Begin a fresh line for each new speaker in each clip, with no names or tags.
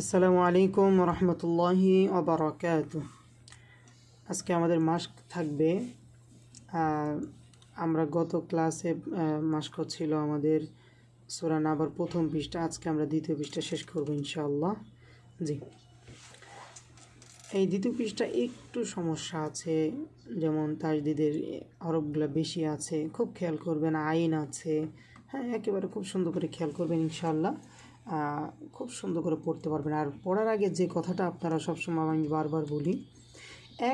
আসসালামু আলাইকুম রহমতুল্লাহি ওবরাকাত আজকে আমাদের মাস্ক থাকবে। আমরা গত ক্লাসে মাস্ক ছিল আমাদের সুরান আবার প্রথম পৃষ্ঠা। আজকে আমরা দ্বিতীয় পৃষ্ঠা শেষ করব ইনশাআল্লাহ। জি। এই দ্বিতীয় পৃষ্ঠা একটু সমস্যা আছে, যেমন তাজদিদের হরফগুলো বেশি আছে, খুব খেয়াল করবেন, আইন আছে। হ্যাঁ একেবারে খুব সুন্দর করে খেয়াল করবেন ইনশাআল্লাহ। খুব সুন্দর করে পড়তে পারবেন। আর পড়ার আগে যে কথাটা আপনারা সবসময় আমি বারবার বলি,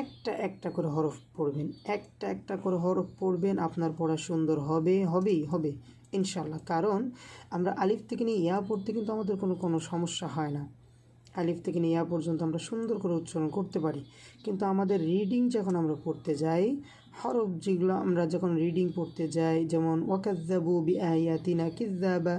একটা একটা করে হরফ পড়বেন। একটা একটা করে হরফ পড়বেন, আপনার পড়া সুন্দর হবে, হবেই, হবে ইনশাল্লাহ কারণ আমরা আলিফ থেকে নিয়ে ইয়া পড়তে কিন্তু আমাদের কোনো কোনো সমস্যা হয় না। আলিফ থেকে নিয়ে ইয়া পর্যন্ত আমরা সুন্দর করে উচ্চারণ করতে পারি। কিন্তু আমাদের রিডিং যখন আমরা পড়তে যাই, হরফ যেগুলো আমরা যখন রিডিং পড়তে যাই, যেমন ওয়াকাজ্জাবু বি আয়াতিনা কিজ্জাবা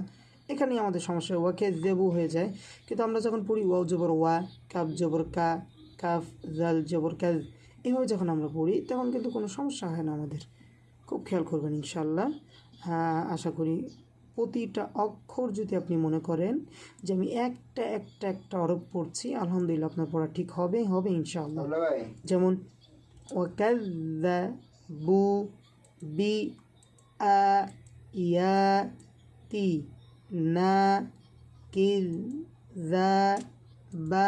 এখানে আমাদের সমস্যা হয়। ওয়াকাজ্জাবু হয়ে যায়। কিন্তু আমরা যখন পড়ি ওয়াও জবর ওয়া কাফ জবর কা কাফ জাল জবর কাজ এভাবে যখন আমরা পড়ি তখন কিন্তু কোনো সমস্যা হয় না আমাদের। খুব খেয়াল করবেন ইনশাল্লাহ হ্যাঁ আশা করি প্রতিটা অক্ষর যদি আপনি মনে করেন যে আমি একটা একটা একটা অরব পড়ছি আলহামদুলিল্লাহ আপনার পড়া ঠিক হবে হবে ইনশাআল্লাহ। যেমন ওয়াকাযযাবু বি আ ইয়া তি। না কিল যা বা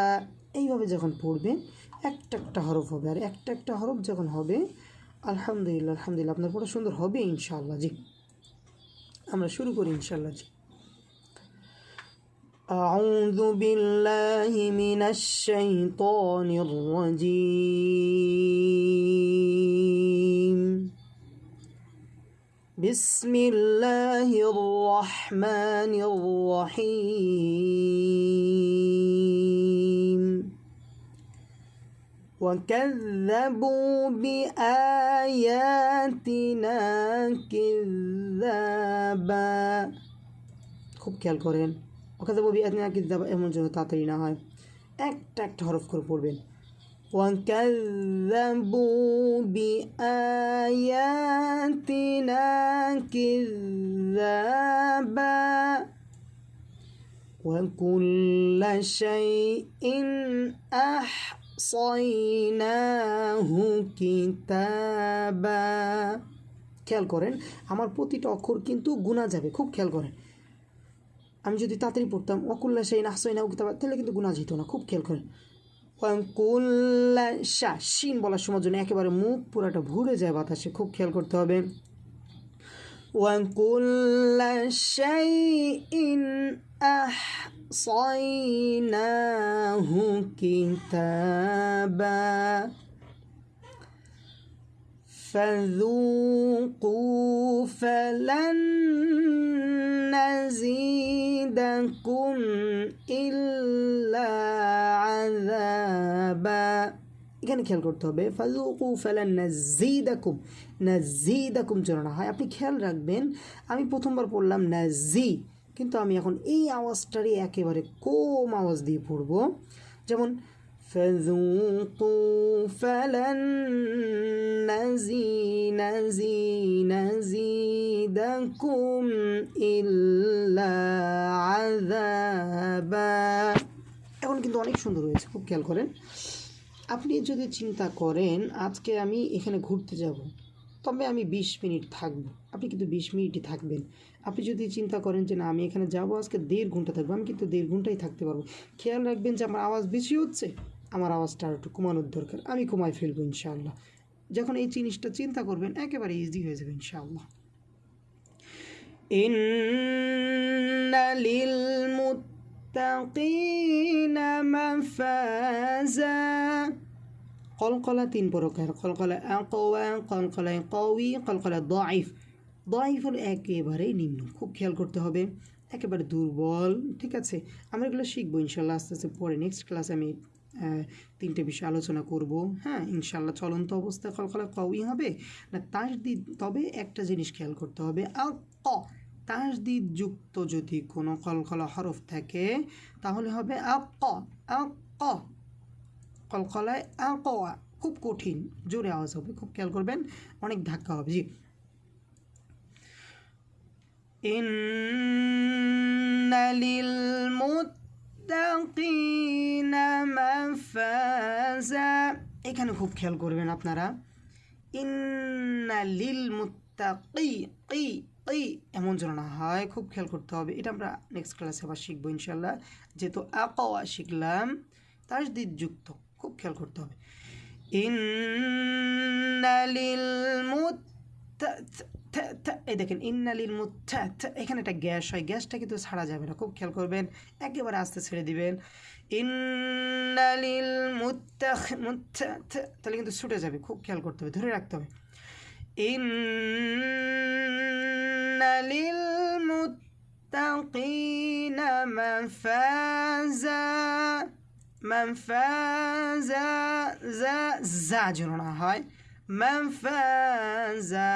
এইভাবে যখন পড়বেন একটা একটা হরফ হবে আর একটা একটা হরফ যখন হবে আলহামদুলিল্লাহ আলহামদুলিল্লাহ আপনার পড়া সুন্দর হবে ইনশাআল্লাহ জি আমরা শুরু করি ইনশাআল্লাহ জি أعوذ بالله من الشيطان الرجيم بسم الله الرحمن الرحيم وكذبوا بآياتنا كذابا খুব খেয়াল করেন ওখানে ববি আদিনা কিতাব এমন যেন তাড়াতাড়ি না হয় একটা একটা হরফ করে পড়বেন وكذبوا بآياتنا كذابا وكل شيء أحصيناه كتابا খেয়াল করেন আমার প্রতিটা অক্ষর কিন্তু গুণা যাবে খুব খেয়াল করেন আমি যদি তাড়াতাড়ি পড়তাম অকুল্লা সেই নাহসাই না উকিতাবা তাহলে কিন্তু গুণা যেত না খুব খেয়াল করেন কুল্লা শাহ শিন বলার সময় জন্য একেবারে মুখ পুরাটা ভুলে যায় বাতাসে খুব খেয়াল করতে হবে وكل شيء أحصيناه كتابا. فذوقوا فلن نزيدكم إلا عذابا. এখানে খেয়াল করতে হবে ফাজুকু ফালান নাজিদাকুম নাজিদাকুম যেন না হয় আপনি খেয়াল রাখবেন আমি প্রথমবার পড়লাম নাজি কিন্তু আমি এখন এই আওয়াজটারই একেবারে কম আওয়াজ দিয়ে পড়ব যেমন فذوقوا فلن نزي نزي نزيدكم إلا عذابا এখন কিন্তু অনেক সুন্দর হয়েছে খুব খেয়াল করেন আপনি যদি চিন্তা করেন, আজকে আমি এখানে ঘুরতে যাব। তবে আমি ২০ মিনিট থাকব। আপনি কিন্তু ২০ মিনিটই থাকবেন। আপনি যদি চিন্তা করেন যে, না, আমি এখানে যাব, আজকে দেড় ঘণ্টা থাকব, আমি কিন্তু দেড় ঘন্টাই থাকতে পারব। খেয়াল রাখবেন যে, আমার আওয়াজ বেশি হচ্ছে, আমার আওয়াজটা আর একটু কমানোর দরকার। আমি কমায় ফেলব, ইনশাআল্লাহ। যখন এই জিনিসটা চিন্তা করবেন, একেবারে ইজি হয়ে যাবে, ইনশাআল্লাহ। মাফাজা কলকলা তিন প্রকার কলকলা আকওয়া কলকলা কওয়ি কলকলা দাইফ দাইফুল একেবারেই নিম্ন। খুব খেয়াল করতে হবে। একেবারে দুর্বল। ঠিক আছে? আমরা এগুলো শিখব ইনশাল্লাহ আস্তে আস্তে পরে নেক্সট ক্লাসে আমি তিনটে বিষয় আলোচনা করব। হ্যাঁ ইনশাল্লাহ চলন্ত অবস্থায় কলকলা কওয়ি হবে। না তার দি তবে একটা জিনিস খেয়াল করতে হবে। আ ক তাসদিদ যুক্ত যদি কোনো কলকলা হরফ থাকে তাহলে হবে আক আক কলকলায় আকোয়া খুব কঠিন জোরে আওয়াজ হবে খুব খেয়াল করবেন অনেক ধাক্কা হবে জি إن للمتقين للمتقين مفازا এখানে খুব খেয়াল করবেন আপনারা ইন্না লিল মুত্তাকি কি এমন যেন না হয়, খুব খেয়াল করতে হবে। এটা আমরা নেক্সট ক্লাসে আবার শিখব ইনশাল্লাহ যেহেতু আকাওয়া শিখলাম তাজদিদ যুক্ত, খুব খেয়াল করতে হবে। এই দেখেন, ইন্নালিল মুথা এখানে একটা গ্যাস হয়, গ্যাসটা কিন্তু ছাড়া যাবে না, খুব খেয়াল করবেন। একেবারে আস্তে ছেড়ে দিবেন। ইন্নালিল মুথা তাহলে কিন্তু ছুটে যাবে, খুব খেয়াল করতে হবে, ধরে রাখতে হবে। ইন্নালিল মুত্তাকিনা মাফাজা মাফাজা যা যা যেন না হয় মাফাজা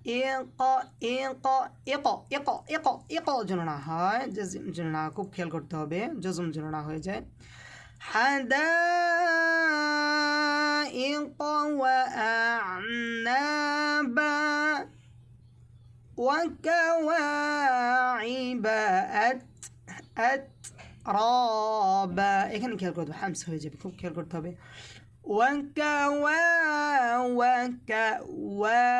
حدائق إق إق إق إق إق যেন না হয় জজিম যেন না খুব খেয়াল করতে হবে জজম যেন না হয়ে যায় حدائق وأعنابا وكواعب أت أترابا এখানে খেয়াল করতে হবে হামস হয়ে যাবে খুব খেয়াল করতে হবে وكوا وكواعب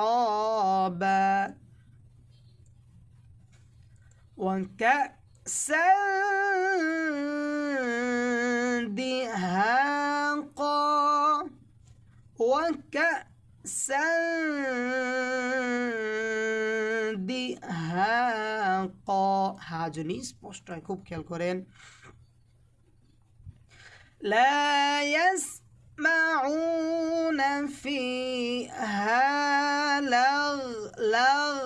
أترابا وكأسا وكأسا دهاقا হাজনি স্পষ্ট হয় খুব খেয়াল করেন لا يسمعون فيها لغ لغ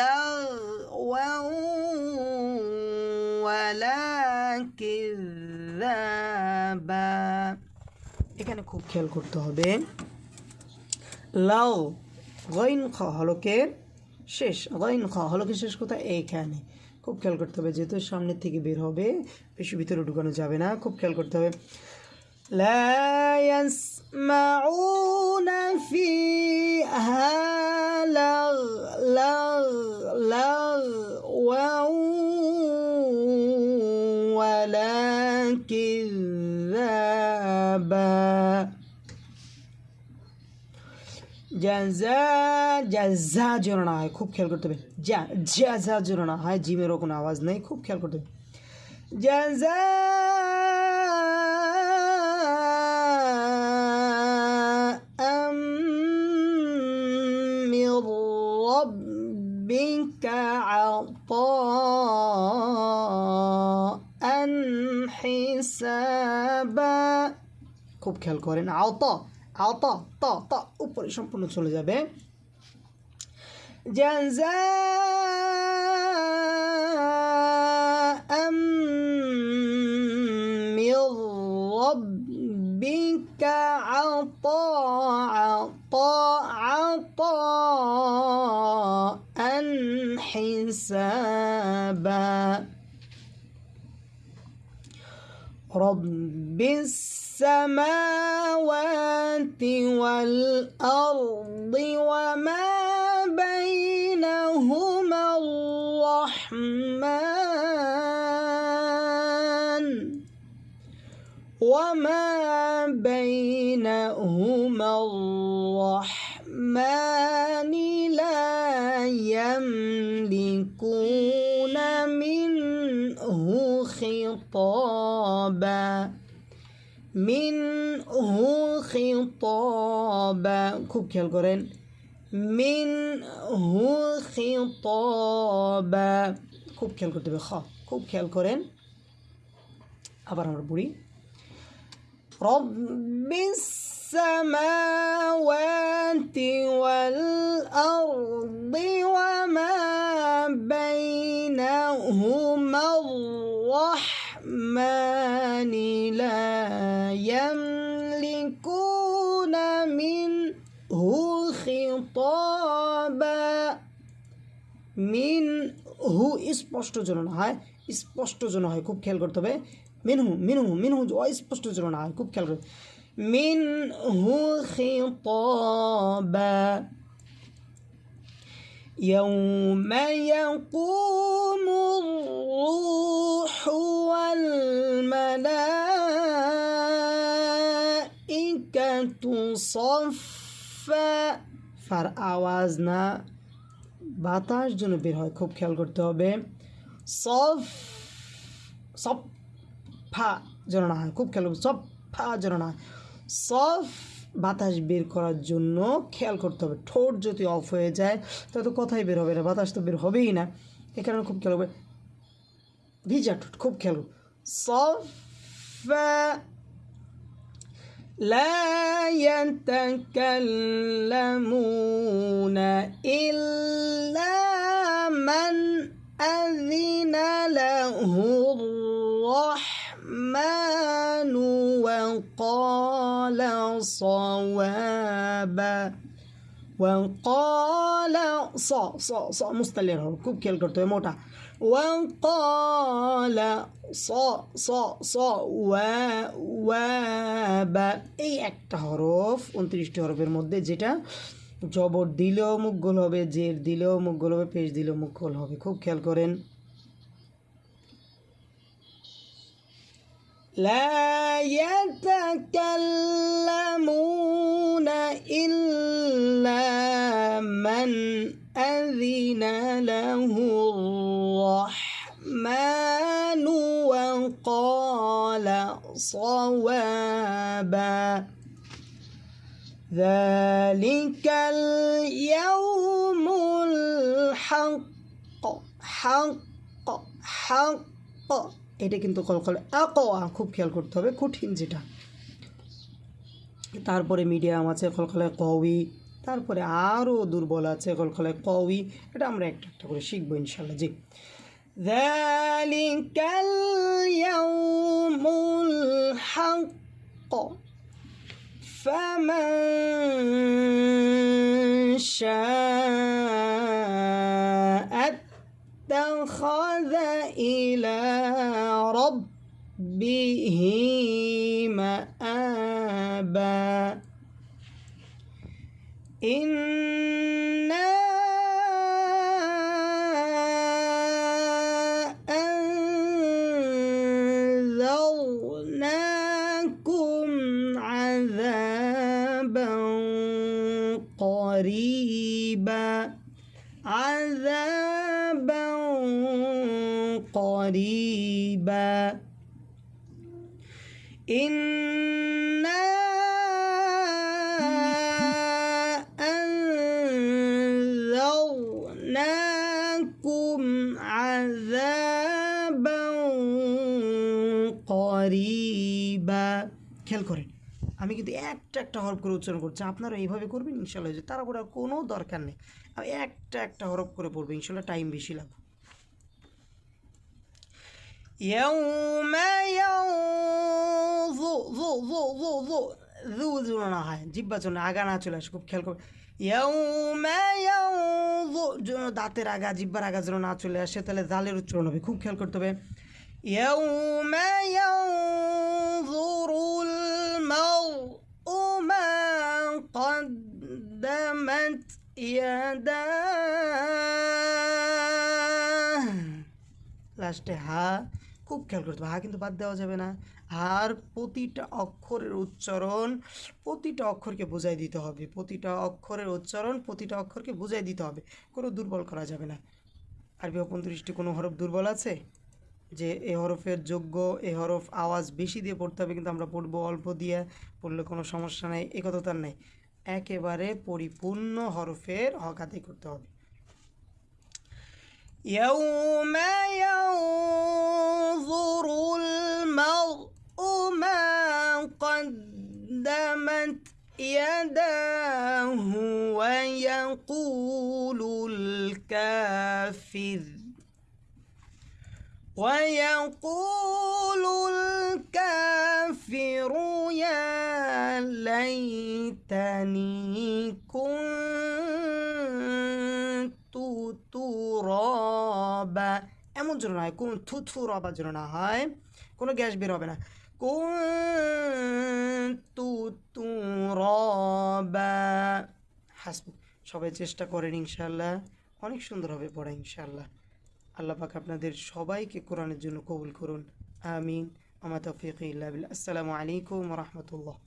لغوا ولا كذابا এখানে খুব খেয়াল করতে হবে লাও গইন খ হলকের শেষ গইন খ হলকের শেষ কোথায় এইখানে খুব খেয়াল করতে হবে যেহেতু সামনের থেকে বের হবে বেশি ভিতরে ঢুকানো যাবে না খুব খেয়াল করতে হবে لا يسمعون فيها لغ لغ لغوا ولا كذابا জাজা জাজা যেন না হয় খুব খেয়াল করতে হবে যা জাজা যেন না হয় জিমেরও কোনো আওয়াজ নেই খুব খেয়াল করতে হবে জাজা من ربك عطاء حسابا খুব খেয়াল করেন আওতা আওতা তা তা উপরে সম্পূর্ণ চলে যাবে جزاء من ربك عطاء عطاء عطاء حسابا رب السماوات والأرض وما بينهما الرحمن وما بينهما الرحمن منه خطابا كوب كالقرين الجرين منه خطابا كوب كالقرين الجرين خا. كوب يا أبرا أبر رب السماوات والأرض وما بينهما الرحمن لا মিনহু স্পষ্ট যেন না হয় স্পষ্ট যেন হয় খুব খেয়াল করতে হবে মিনহু মিনহু মিনহু অস্পষ্ট যেন না হয় খুব খেয়াল করতে মিনহু খিতাবা يوم يقوم الروح والملائكة صفا ফার আওয়াজ না বাতাস যেন বের হয়, খুব খেয়াল করতে হবে। সফ সব ফা যেন না হয়, খুব খেয়াল করবে সব ফা যেন না হয়। সফ, বাতাস বের করার জন্য খেয়াল করতে হবে। ঠোঁট যদি অফ হয়ে যায়, তাহলে তো কথাই বের হবে না, বাতাস তো বের হবেই না। এ কারণে খুব খেয়াল করবে। ভিজা ঠোঁট, খুব খেয়াল সফ لا يتكلمون إلا من أذن له الرحمن وقال صوابا. وقال ص ص ص مستلر كوب كيل كرتو موتا. وقال ص ص ص ওয়া ওয়াবা এই একটা হরফ উনত্রিশটি হরফের মধ্যে যেটা জবর দিলেও মুখ গোল হবে জের দিলেও মুখ গোল হবে পেশ দিলেও মুখ গোল হবে খুব খেয়াল করেন لا يتكلمون إلا من أذن له الرحمن وقال صوابا ذلك اليوم الحق حق حق এটা কিন্তু কলকলে আকোয়া খুব খেয়াল করতে হবে কঠিন যেটা তারপরে মিডিয়াম আছে কলকলে কউই তারপরে আরও দুর্বল আছে কলকলে কউই এটা আমরা একটা একটা করে শিখবো ইনশাল্লাহ জি ذلك اليوم الحق. فمن شاء اتخذ إلى ربه مآبا. إنا قريبا إنا أنذرناكم عذابا قريبا খেয়াল করেন আমি কিন্তু একটা একটা হরফ করে উচ্চারণ করছি আপনারা এইভাবে করবেন ইনশাল্লাহ যে তারা করার কোনো দরকার নেই আমি একটা একটা হরফ করে পড়বো ইনশাল্লাহ টাইম বেশি লাগবে يوم ينظر ظو ظو ظو ظو ذو ذو না হয় জিব্বা যেন আগা না চলে আসে খুব খেয়াল করবে يوم ينظر যেন দাঁতের আগা জিব্বার আগা যেন না চলে আসে তাহলে জালের উচ্চারণ হবে খুব খেয়াল করতে হবে يوم ينظر المرء ما قدمت يداه লাস্টে হা খুব খেয়াল করতে হবে। হা কিন্তু বাদ দেওয়া যাবে না। হার প্রতিটা অক্ষরের উচ্চারণ প্রতিটা অক্ষরকে বোঝাই দিতে হবে। প্রতিটা অক্ষরের উচ্চারণ প্রতিটা অক্ষরকে বোঝাই দিতে হবে। কোনো দুর্বল করা যাবে না। আরবি অপন্তৃষ্টি কোনো হরফ দুর্বল আছে? যে এ হরফের যোগ্য, এ হরফ আওয়াজ বেশি দিয়ে পড়তে হবে কিন্তু আমরা পড়ব অল্প দিয়ে, পড়লে কোনো সমস্যা নেই, এ কথা তার নেই। একেবারে পরিপূর্ণ হরফের হক আদায় করতে হবে। يوم ينظر المرء ما قدمت يداه ويقول الكافر ويقول الكافر يا ليتني كنت তুরবা এমন যেন না হয়, কোন থু থু রবা যেন না হয়, কোনো গ্যাস বের হবে না। কোন তু তু রবা হাসবু। সবাই চেষ্টা করেন ইনশাল্লাহ অনেক সুন্দর হবে পড়া ইনশাল্লাহ আল্লাহ পাক আপনাদের সবাইকে কোরআনের জন্য কবুল করুন। আমিন। আমার তৌফিক আসসালামু আলাইকুম রহমতুল্লাহ।